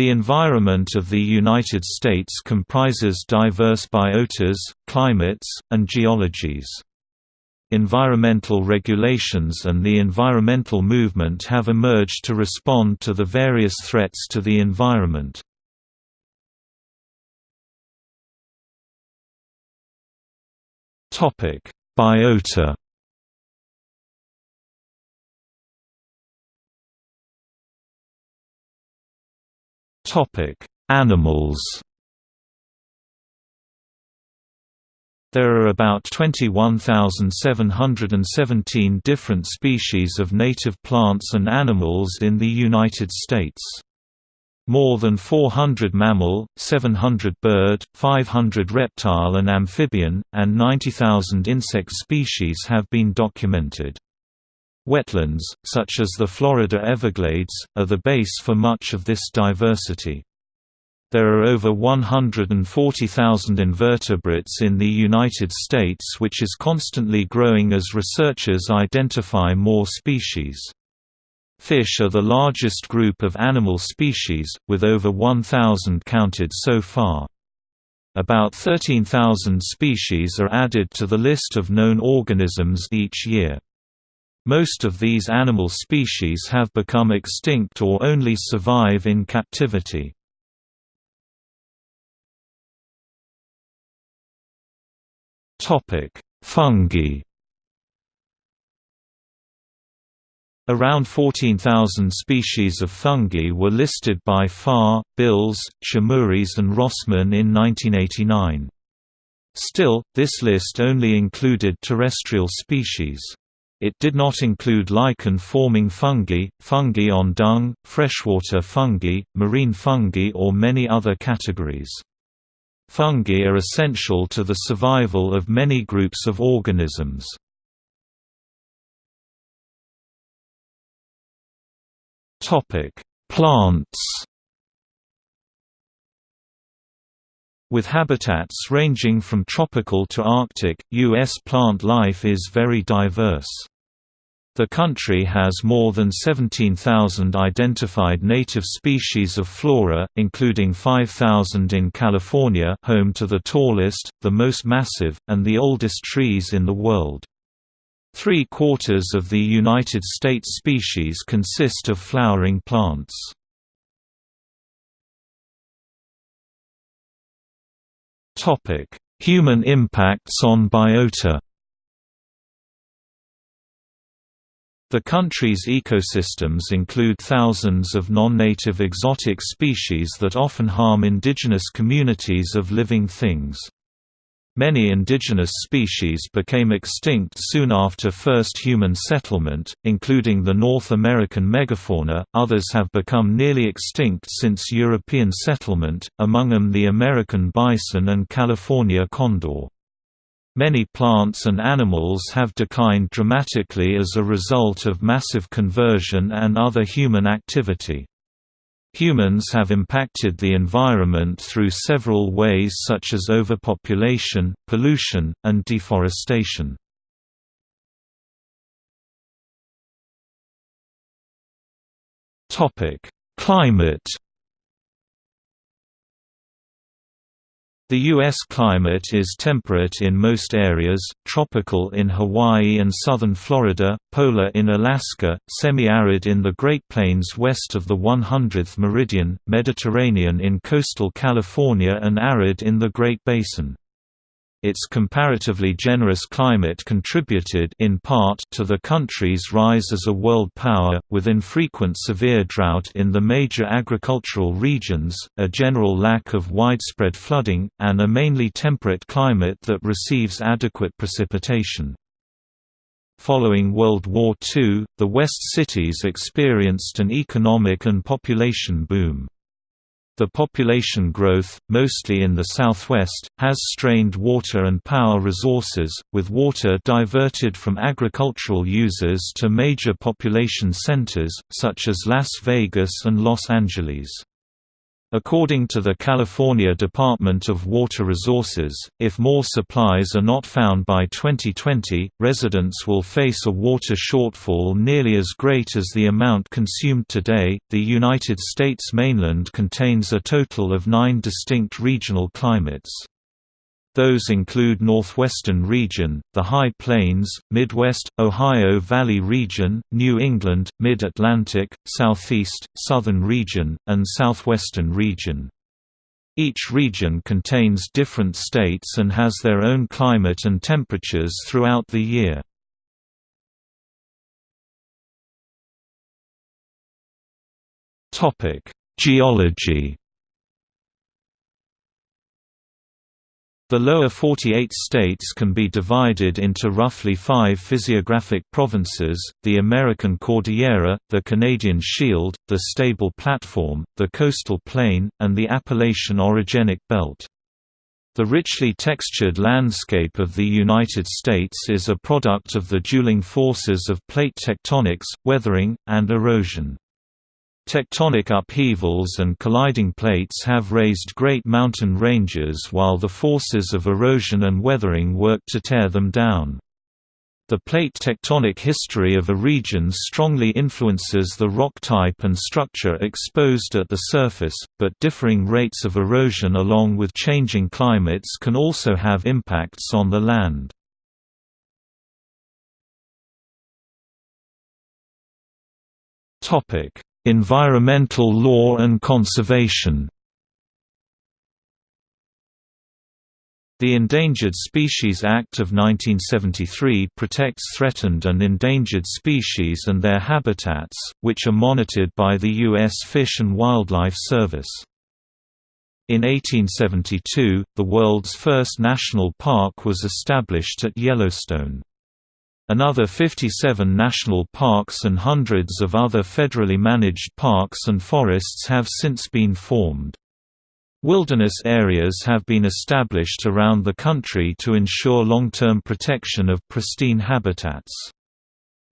The environment of the United States comprises diverse biotas, climates, and geologies. Environmental regulations and the environmental movement have emerged to respond to the various threats to the environment. Biota Animals. There are about 21,717 different species of native plants and animals in the United States. More than 400 mammal, 700 bird, 500 reptile and amphibian, and 90,000 insect species have been documented. Wetlands, such as the Florida Everglades, are the base for much of this diversity. There are over 140,000 invertebrates in the United States which is constantly growing as researchers identify more species. Fish are the largest group of animal species, with over 1,000 counted so far. About 13,000 species are added to the list of known organisms each year. Most of these animal species have become extinct or only survive in captivity. Fungi Around 14,000 species of fungi were listed by Farr, Bills, Chamuris and Rossman in 1989. Still, this list only included terrestrial species. It did not include lichen-forming fungi, fungi on dung, freshwater fungi, marine fungi or many other categories. Fungi are essential to the survival of many groups of organisms. Plants With habitats ranging from tropical to Arctic, U.S. plant life is very diverse. The country has more than 17,000 identified native species of flora, including 5,000 in California home to the tallest, the most massive, and the oldest trees in the world. Three-quarters of the United States species consist of flowering plants. Human impacts on biota The country's ecosystems include thousands of non-native exotic species that often harm indigenous communities of living things. Many indigenous species became extinct soon after first human settlement, including the North American megafauna, others have become nearly extinct since European settlement, among them the American bison and California condor. Many plants and animals have declined dramatically as a result of massive conversion and other human activity. Humans have impacted the environment through several ways such as overpopulation, pollution, and deforestation. Climate The U.S. climate is temperate in most areas, tropical in Hawaii and southern Florida, polar in Alaska, semi-arid in the Great Plains west of the 100th meridian, Mediterranean in coastal California and arid in the Great Basin. Its comparatively generous climate contributed in part to the country's rise as a world power, with infrequent severe drought in the major agricultural regions, a general lack of widespread flooding, and a mainly temperate climate that receives adequate precipitation. Following World War II, the West cities experienced an economic and population boom. The population growth, mostly in the southwest, has strained water and power resources, with water diverted from agricultural users to major population centers, such as Las Vegas and Los Angeles. According to the California Department of Water Resources, if more supplies are not found by 2020, residents will face a water shortfall nearly as great as the amount consumed today. The United States mainland contains a total of nine distinct regional climates. Those include Northwestern Region, the High Plains, Midwest, Ohio Valley Region, New England, Mid-Atlantic, Southeast, Southern Region, and Southwestern Region. Each region contains different states and has their own climate and temperatures throughout the year. Geology The lower 48 states can be divided into roughly five physiographic provinces, the American Cordillera, the Canadian Shield, the Stable Platform, the Coastal Plain, and the Appalachian Orogenic Belt. The richly textured landscape of the United States is a product of the dueling forces of plate tectonics, weathering, and erosion. Tectonic upheavals and colliding plates have raised great mountain ranges while the forces of erosion and weathering work to tear them down. The plate tectonic history of a region strongly influences the rock type and structure exposed at the surface, but differing rates of erosion along with changing climates can also have impacts on the land. Topic: Environmental law and conservation The Endangered Species Act of 1973 protects threatened and endangered species and their habitats, which are monitored by the U.S. Fish and Wildlife Service. In 1872, the world's first national park was established at Yellowstone. Another 57 national parks and hundreds of other federally managed parks and forests have since been formed. Wilderness areas have been established around the country to ensure long-term protection of pristine habitats.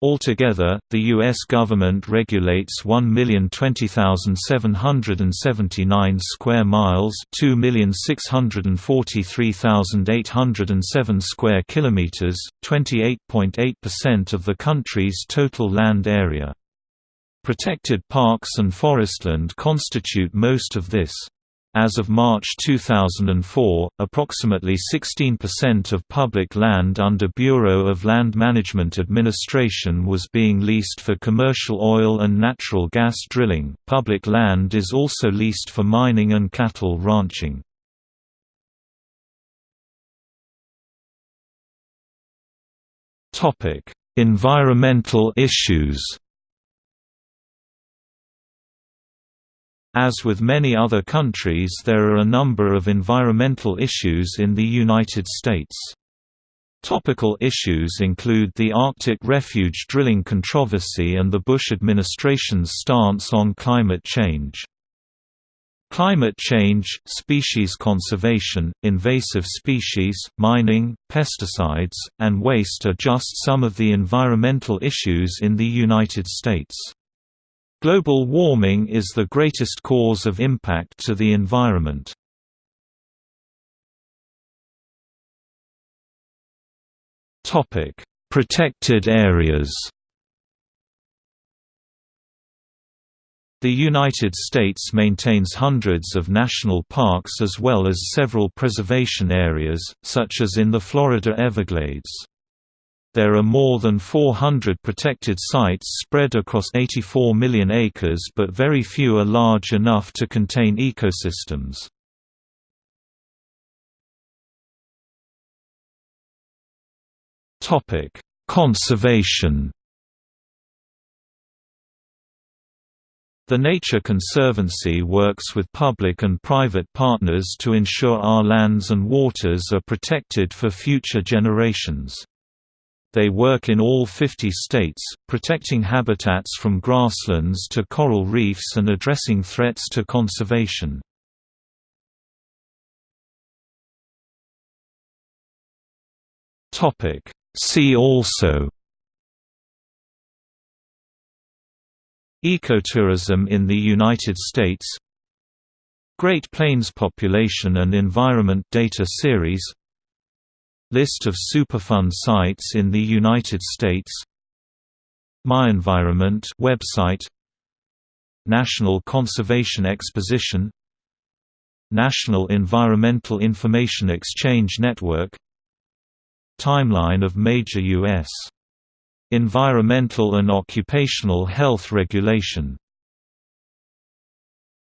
Altogether, the U.S. government regulates 1,020,779 square miles 2,643,807 square kilometers, 28.8% of the country's total land area. Protected parks and forestland constitute most of this. As of March 2004, approximately 16% of public land under Bureau of Land Management Administration was being leased for commercial oil and natural gas drilling. Public land is also leased for mining and cattle ranching. Topic: Environmental issues. As with many other countries there are a number of environmental issues in the United States. Topical issues include the Arctic refuge drilling controversy and the Bush administration's stance on climate change. Climate change, species conservation, invasive species, mining, pesticides, and waste are just some of the environmental issues in the United States. Global warming is the greatest cause of impact to the environment. Topic: Protected areas The United States maintains hundreds of national parks as well as several preservation areas, such as in the Florida Everglades. There are more than 400 protected sites spread across 84 million acres but very few are large enough to contain ecosystems. Conservation The Nature Conservancy works with public and private partners to ensure our lands and waters are protected for future generations. They work in all 50 states, protecting habitats from grasslands to coral reefs and addressing threats to conservation. See also Ecotourism in the United States Great Plains Population and Environment Data Series List of Superfund sites in the United States MyEnvironment website National Conservation Exposition National Environmental Information Exchange Network Timeline of major U.S. environmental and occupational health regulation